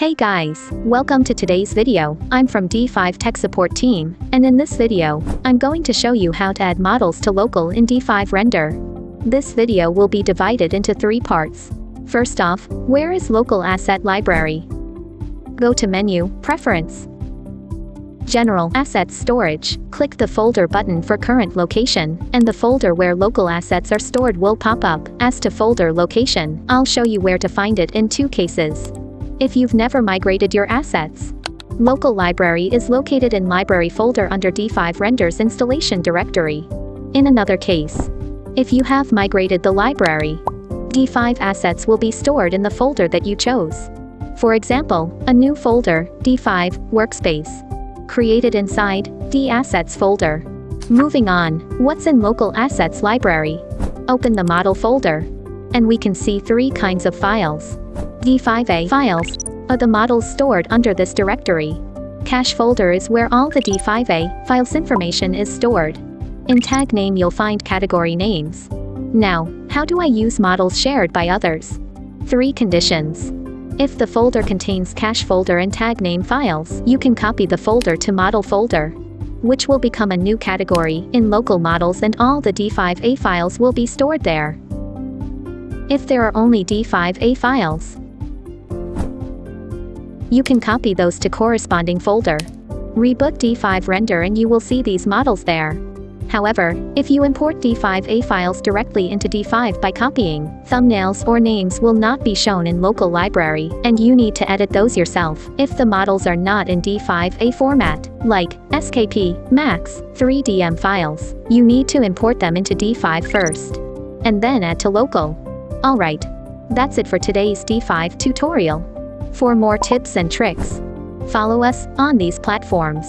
Hey guys, welcome to today's video. I'm from D5 Tech Support Team, and in this video, I'm going to show you how to add models to local in D5 Render. This video will be divided into three parts. First off, where is Local Asset Library? Go to Menu, Preference, General Assets Storage, click the folder button for current location, and the folder where local assets are stored will pop up. As to folder location, I'll show you where to find it in two cases. If you've never migrated your assets, Local Library is located in Library folder under D5 Renders installation directory. In another case, if you have migrated the library, D5 assets will be stored in the folder that you chose. For example, a new folder, D5 Workspace, created inside D Assets folder. Moving on, what's in Local Assets Library? Open the Model folder. And we can see three kinds of files. D5A files are the models stored under this directory. Cache folder is where all the D5A files information is stored. In tag name you'll find category names. Now, how do I use models shared by others? Three conditions. If the folder contains cache folder and tag name files, you can copy the folder to model folder, which will become a new category in local models and all the D5A files will be stored there. If there are only D5A files, you can copy those to corresponding folder. Reboot D5 render and you will see these models there. However, if you import D5A files directly into D5 by copying, thumbnails or names will not be shown in local library, and you need to edit those yourself if the models are not in D5A format, like SKP, MAX, 3DM files. You need to import them into D5 first, and then add to local. Alright. That's it for today's D5 tutorial. For more tips and tricks, follow us on these platforms.